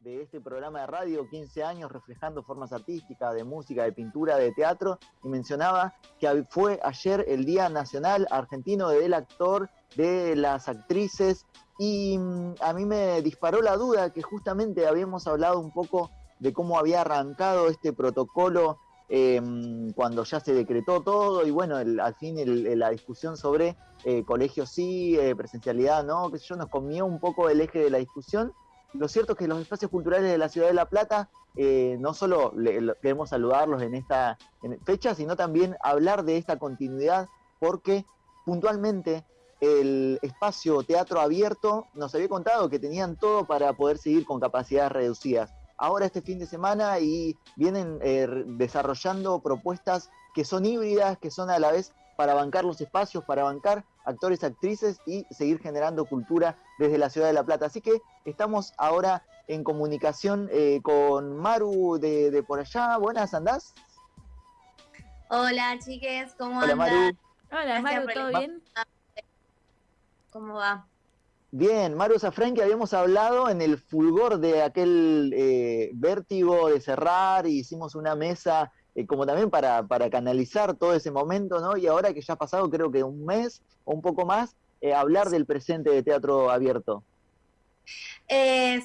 de este programa de radio, 15 años reflejando formas artísticas, de música, de pintura, de teatro, y mencionaba que fue ayer el Día Nacional Argentino del Actor, de las actrices, y mm, a mí me disparó la duda que justamente habíamos hablado un poco de cómo había arrancado este protocolo em, cuando ya se decretó todo y bueno, al fin la discusión sobre eh, colegios sí, eh, presencialidad no, que yo, nos comió un poco el eje de la discusión. Lo cierto es que los espacios culturales de la ciudad de La Plata, eh, no solo queremos saludarlos en esta fecha, sino también hablar de esta continuidad, porque puntualmente el espacio teatro abierto nos había contado que tenían todo para poder seguir con capacidades reducidas. Ahora este fin de semana y vienen eh, desarrollando propuestas que son híbridas, que son a la vez para bancar los espacios, para bancar actores, actrices y seguir generando cultura desde la ciudad de La Plata. Así que estamos ahora en comunicación eh, con Maru de, por allá. Buenas, ¿andás? Hola, chiques, ¿cómo Hola, Maru. Hola, Maru, ¿todo bien? ¿Cómo va? Bien, Mario Zafren, que habíamos hablado en el fulgor de aquel eh, vértigo de cerrar y hicimos una mesa eh, como también para, para, canalizar todo ese momento, ¿no? Y ahora que ya ha pasado creo que un mes o un poco más, eh, hablar del presente de teatro abierto.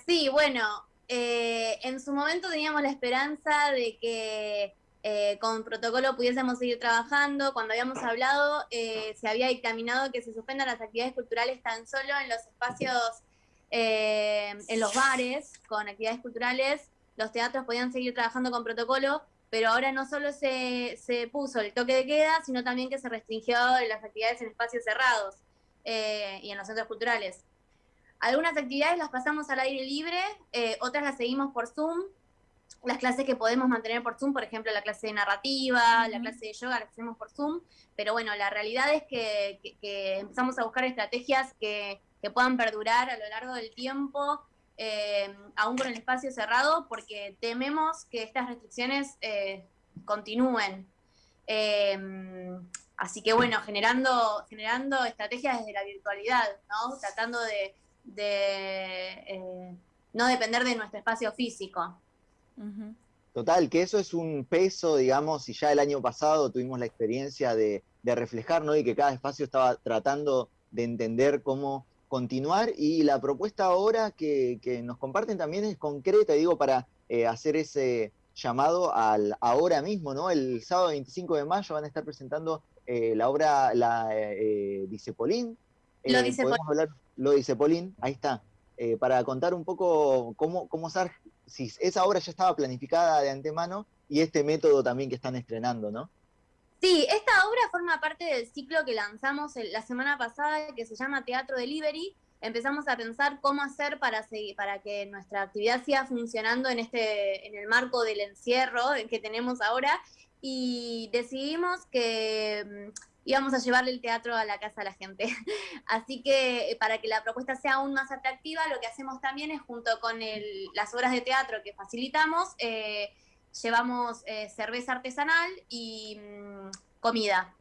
sí, bueno, en su momento teníamos la esperanza de que eh, con protocolo pudiésemos seguir trabajando. Cuando habíamos hablado, eh, se había dictaminado que se suspendan las actividades culturales tan solo en los espacios, eh, en los bares, con actividades culturales. Los teatros podían seguir trabajando con protocolo, pero ahora no solo se, se puso el toque de queda, sino también que se restringió las actividades en espacios cerrados y en los centros culturales. Algunas actividades las pasamos al aire libre, otras las seguimos por Zoom, las clases que podemos mantener por Zoom, por ejemplo, la clase de narrativa, la clase de yoga, la hacemos por Zoom, pero bueno, la realidad es que, empezamos a buscar estrategias que, puedan perdurar a lo largo del tiempo, eh, aún con el espacio cerrado, porque tememos que estas restricciones eh, continúen. Eh, así que bueno, generando, generando estrategias desde la virtualidad, ¿no? Tratando de, de no depender de nuestro espacio físico. Total, que eso es un peso, digamos, y ya el año pasado tuvimos la experiencia de, reflejar, ¿no? Y que cada espacio estaba tratando de entender cómo continuar y la propuesta ahora que, nos comparten también es concreta, digo, para eh, hacer ese llamado al ahora mismo, ¿no? El sábado 25 de mayo van a estar presentando eh, la obra La eh, Dicepolín. lo dice Hablar, lo dice Polín, ahí está. para contar un poco cómo, cómo, si esa obra ya estaba planificada de antemano y este método también que están estrenando, ¿no? Sí, esta obra forma parte del ciclo que lanzamos la semana pasada que se llama Teatro Delivery. Empezamos a pensar cómo hacer para, seguir, para que nuestra actividad siga funcionando en, este, en el marco del encierro que tenemos ahora y decidimos que mm, íbamos a llevarle el teatro a la casa a la gente. Así que eh, para que la propuesta sea aún más atractiva, lo que hacemos también es junto con las obras de teatro que facilitamos, eh, llevamos eh, cerveza artesanal y mm, comida,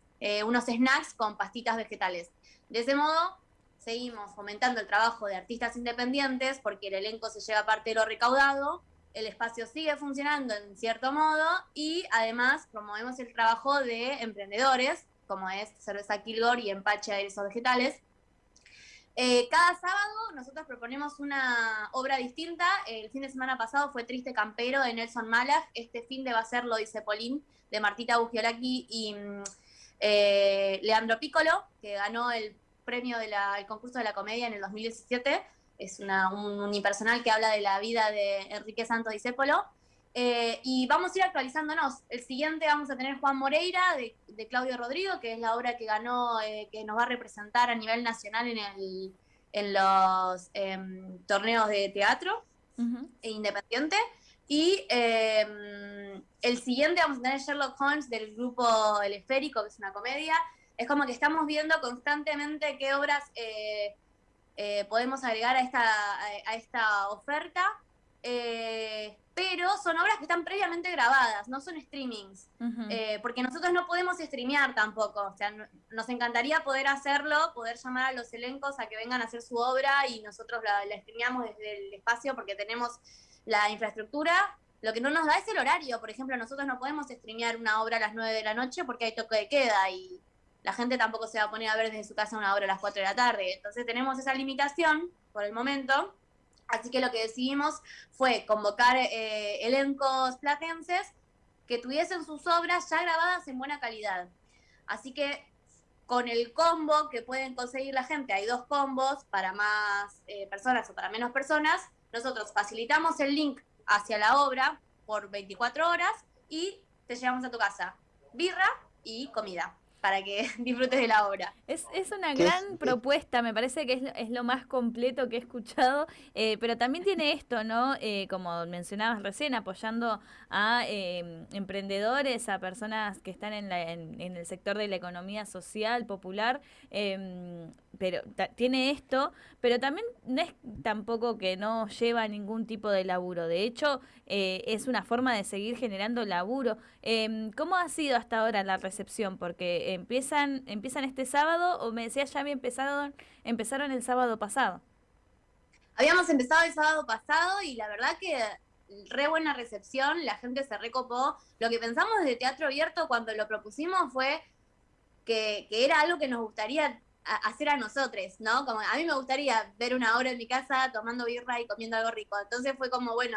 unos snacks con pastitas vegetales. De ese modo, seguimos fomentando el trabajo de artistas independientes porque el elenco se lleva parte de lo recaudado, el espacio sigue funcionando en cierto modo y además promovemos el trabajo de emprendedores como es cerveza Kilgore y empache aeresos vegetales. Eh, cada sábado nosotros proponemos una obra distinta. El fin de semana pasado fue Triste Campero de Nelson Malach. Este fin de va a ser Lo dice Polín de Martita Bugiolaki y mm, eh, Leandro Piccolo, que ganó el premio del concurso de la comedia en el 2017. Es una, un unipersonal que habla de la vida de Enrique Santo Discépolo. Eh, y vamos a ir actualizándonos. El siguiente vamos a tener Juan Moreira de, Claudio Rodrigo, que es la obra que ganó, eh, que nos va a representar a nivel nacional en, el, en los em, torneos de teatro e independiente. Y em, el siguiente vamos a tener Sherlock Holmes del grupo El Esférico, que es una comedia. Es como que estamos viendo constantemente qué obras eh, podemos agregar a esta, a esta oferta eh, pero son obras que están previamente grabadas, no son streamings, eh, porque nosotros no podemos streamear tampoco, o sea, nos encantaría poder hacerlo, poder llamar a los elencos a que vengan a hacer su obra y nosotros la, la streameamos desde el espacio porque tenemos la infraestructura, lo que no nos da es el horario, por ejemplo, nosotros no podemos streamear una obra a las 9 de la noche porque hay toque de queda y la gente tampoco se va a poner a ver desde su casa una obra a las 4 de la tarde, entonces tenemos esa limitación por el momento Así que lo que decidimos fue convocar eh, elencos platenses que tuviesen sus obras ya grabadas en buena calidad. Así que con el combo que pueden conseguir la gente, hay dos combos para más eh, personas o para menos personas, nosotros facilitamos el link hacia la obra por 24 horas y te llevamos a tu casa. Birra y comida para que disfrutes de la obra. Es, es una gran propuesta, me parece que es, es, lo más completo que he escuchado, eh, pero también tiene esto, ¿no? Eh, como mencionabas recién, apoyando a eh, emprendedores, a personas que están en, la, en, el sector de la economía social, popular, em, pero tiene esto, pero también no es tampoco que no lleva ningún tipo de laburo, de hecho es una forma de seguir generando laburo. Em, ¿Cómo ha sido hasta ahora la recepción? Porque empiezan, empiezan este sábado o me decías ya había empezado, empezaron el sábado pasado. Habíamos empezado el sábado pasado y la verdad que re buena recepción, la gente se recopó. Lo que pensamos desde Teatro Abierto cuando lo propusimos fue que, que era algo que nos gustaría hacer a nosotros, ¿no? Como a mí me gustaría ver una hora en mi casa tomando birra y comiendo algo rico. Entonces fue como, bueno,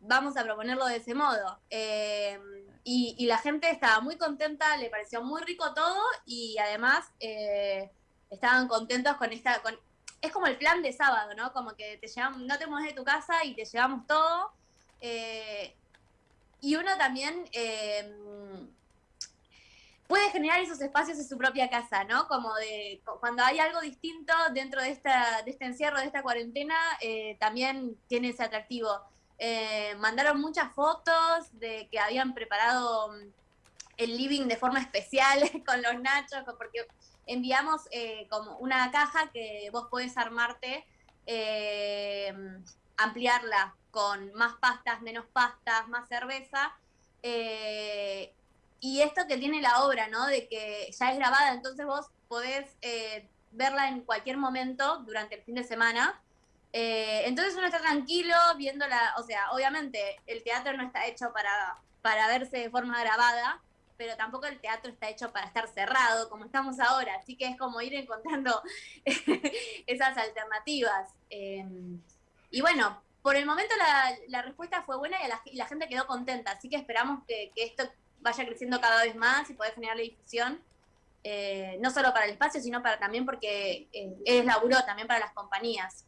vamos a proponerlo de ese modo. Eh, y, la gente estaba muy contenta, le pareció muy rico todo y además eh, estaban contentos con esta... Con, es como el plan de sábado, ¿no? Como que te llevamos, no te mueves de tu casa y te llevamos todo. Eh, y uno también puede generar esos espacios en su propia casa, ¿no? Como de cuando hay algo distinto dentro de, esta, de este encierro, de esta cuarentena, también tiene ese atractivo. Eh, mandaron muchas fotos de que habían preparado mm, el living de forma especial con los nachos, porque enviamos eh, como una caja que vos podés armarte, eh, ampliarla con más pastas, menos pastas, más cerveza. y esto que tiene la obra, ¿no? De que ya es grabada, entonces vos podés verla en cualquier momento durante el fin de semana eh, entonces uno está tranquilo viéndola, o sea, obviamente el teatro no está hecho para, para verse de forma grabada, pero tampoco el teatro está hecho para estar cerrado como estamos ahora, así que es como ir encontrando esas alternativas. Em, y bueno, por el momento la, respuesta fue buena y la, gente quedó contenta, así que esperamos que, esto vaya creciendo cada vez más y poder generar la difusión. Eh, no solo para el espacio, sino para también porque eh, es laburo también para las compañías.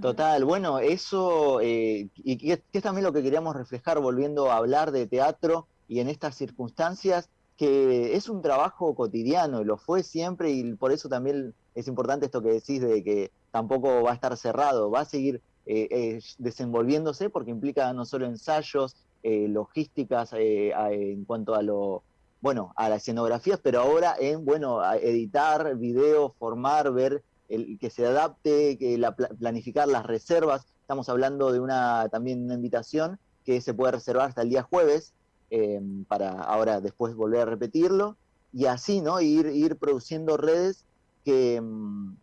Total, bueno, eso, eh, y que, es también lo que queríamos reflejar volviendo a hablar de teatro y en estas circunstancias, que es un trabajo cotidiano, lo fue siempre y por eso también es importante esto que decís de que tampoco va a estar cerrado, va a seguir eh, eh, desenvolviéndose porque implica no solo ensayos, logísticas en cuanto a lo, bueno, a las escenografías, pero ahora en, bueno, editar video, formar, ver el, que se adapte, que la, planificar las reservas. Estamos hablando de una también una invitación que se puede reservar hasta el día jueves, em, para ahora después volver a repetirlo, y así, ¿no? Ir, ir produciendo redes que em,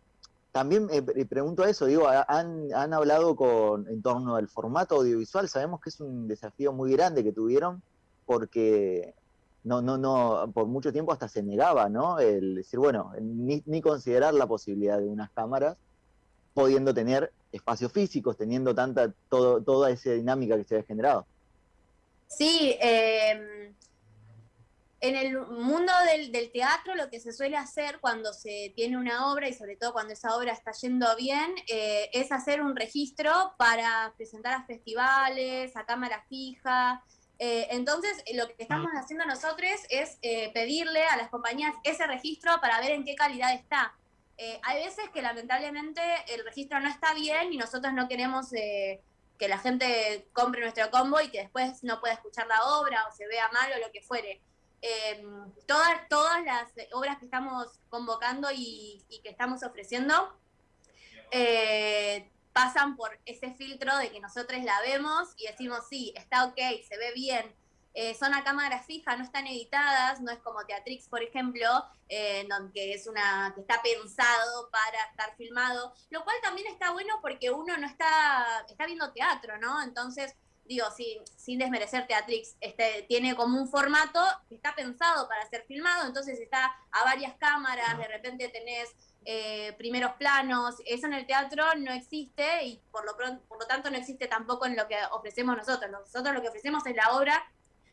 también eh, pregunto eso, digo, han, han hablado con, en torno al formato audiovisual, sabemos que es un desafío muy grande que tuvieron, porque no, no, no, por mucho tiempo hasta se negaba, ¿no? El decir, bueno, ni, ni considerar la posibilidad de unas cámaras, pudiendo tener espacios físicos, teniendo tanta, todo, toda esa dinámica que se había generado. Sí, em, en el mundo del, teatro lo que se suele hacer cuando se tiene una obra y sobre todo cuando esa obra está yendo bien eh, es hacer un registro para presentar a festivales, a cámara fija, eh, entonces, lo que estamos haciendo nosotros es eh, pedirle a las compañías ese registro para ver en qué calidad está. Eh, hay veces que lamentablemente el registro no está bien y nosotros no queremos que la gente compre nuestro combo y que después no pueda escuchar la obra o se vea mal o lo que fuere. todas, todas las obras que estamos convocando y, y que estamos ofreciendo pasan por ese filtro de que nosotros la vemos y decimos, sí, está ok, se ve bien, eh, son a cámara fija, no están editadas, no es como Teatrix, por ejemplo, eh, que es una que está pensado para estar filmado, lo cual también está bueno porque uno no está, está viendo teatro, ¿no? Entonces, digo, sin, sin desmerecer Teatrix, este, tiene como un formato que está pensado para ser filmado, entonces está a varias cámaras, de repente tenés eh, primeros planos, eso en el teatro no existe y por lo, tanto no existe tampoco en lo que ofrecemos nosotros. Nosotros lo que ofrecemos es la obra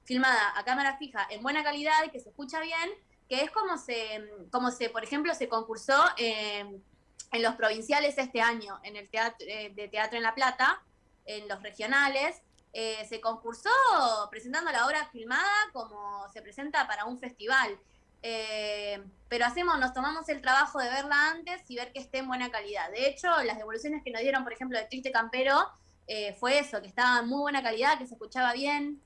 filmada a cámara fija en buena calidad que se escucha bien, que es como se, como se por ejemplo, se concursó en los provinciales este año, en el teatro, eh, de Teatro en La Plata, en los regionales, eh, se concursó presentando la obra filmada como se presenta para un festival. Eh, pero hacemos, nos tomamos el trabajo de verla antes y ver que esté en buena calidad. De hecho, las devoluciones que nos dieron, por ejemplo, de Triste Campero, fue eso, que estaba en muy buena calidad, que se escuchaba bien,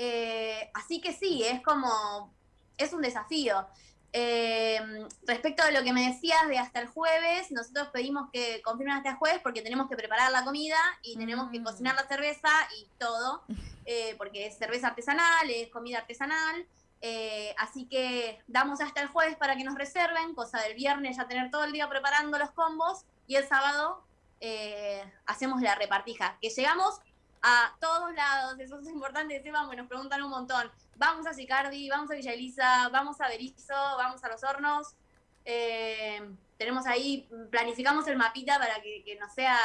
eh, así que sí, es como, es un desafío. Eh, respecto a lo que me decías de hasta el jueves, nosotros pedimos que confirmen hasta el jueves porque tenemos que preparar la comida y tenemos que mm. cocinar la cerveza y todo, eh, porque es cerveza artesanal, es comida artesanal. Así que damos hasta el jueves para que nos reserven, cosa del viernes ya tener todo el día preparando los combos y el sábado hacemos la repartija. Que llegamos a todos lados, eso es importante vamos, nos preguntan un montón. Vamos a Sicardi, vamos a Villa Elisa, vamos a Berizo, vamos a Los Hornos. Eh, tenemos ahí, planificamos el mapita para que, que no sea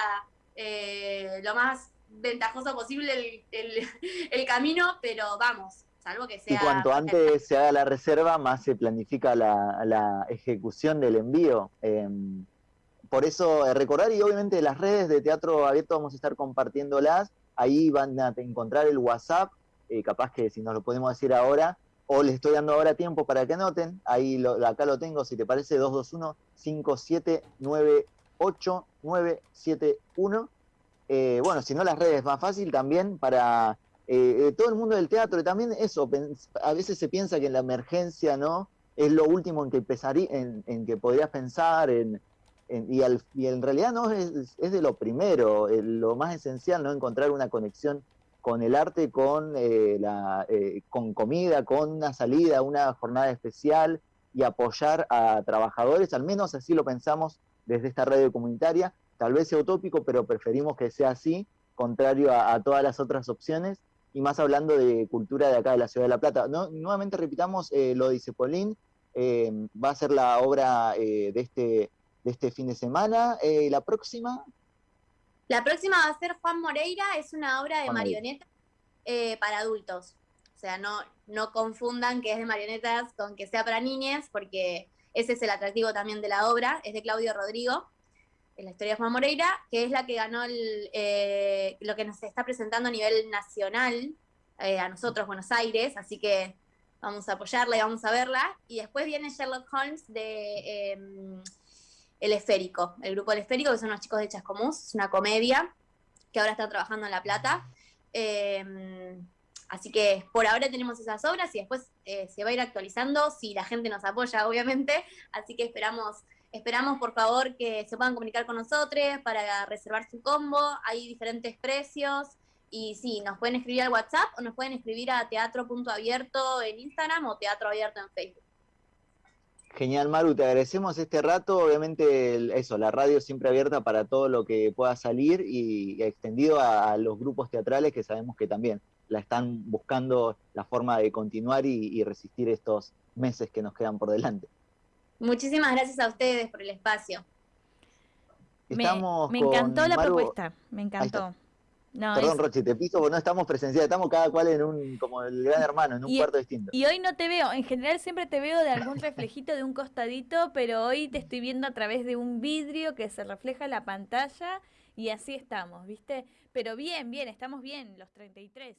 eh, lo más ventajoso posible el, camino, pero vamos, salvo que sea... Y cuanto antes se haga la reserva, más se planifica la, la ejecución del envío. Em, por eso eh, recordar y obviamente las redes de Teatro Abierto vamos a estar compartiéndolas ahí van a encontrar el WhatsApp, eh, capaz que si nos lo podemos decir ahora, o les estoy dando ahora tiempo para que anoten, ahí lo, acá lo tengo, si te parece, 221-5798-971. Eh, bueno, si no las redes, más fácil también para eh, todo el mundo del teatro, y también eso, a veces se piensa que en la emergencia, ¿no? Es lo último en que, empezaría, en que podrías pensar, en, y, en realidad no es, de lo primero, lo más esencial, ¿no? Encontrar una conexión con el arte, con, eh, la, eh, con comida, con una salida, una jornada especial y apoyar a trabajadores, al menos así lo pensamos desde esta radio comunitaria, tal vez sea utópico, pero preferimos que sea así, contrario a, todas las otras opciones, y más hablando de cultura de acá de la Ciudad de La Plata. No, nuevamente repitamos, eh, lo dice Polín, va a ser la obra de este de este fin de semana. Eh, ¿La próxima? La próxima va a ser Juan Moreira, es una obra de marionetas eh, para adultos. O sea, no, no confundan que es de marionetas con que sea para niñas, porque ese es el atractivo también de la obra, es de Claudio Rodrigo, la historia de Juan Moreira, que es la que ganó eh, lo que nos está presentando a nivel nacional, a nosotros, Buenos Aires, así que vamos a apoyarla y vamos a verla. Y después viene Sherlock Holmes de em, el Esférico, el grupo El Esférico, que son unos chicos de Chascomús, es una comedia que ahora está trabajando en La Plata. Así que por ahora tenemos esas obras y después eh, se va a ir actualizando si la gente nos apoya, obviamente. Así que esperamos, esperamos por favor que se puedan comunicar con nosotros para reservar su combo. Hay diferentes precios. Y sí, nos pueden escribir al WhatsApp o nos pueden escribir a teatro.abierto en Instagram o teatro abierto en Facebook. Genial, Maru, te agradecemos este rato. Obviamente, eso, la radio siempre abierta para todo lo que pueda salir y, extendido a, los grupos teatrales que sabemos que también la están buscando la forma de continuar y, resistir estos meses que nos quedan por delante. Muchísimas gracias a ustedes por el espacio. me, encantó la propuesta, me encantó. Perdón, Roche, te piso porque no estamos presenciales, estamos cada cual en un, como el gran hermano, en un cuarto distinto. Y hoy no te veo, en general siempre te veo de algún reflejito de un costadito, pero hoy te estoy viendo a través de un vidrio que se refleja en la pantalla y así estamos, ¿viste? Pero bien, bien, estamos bien, los 33.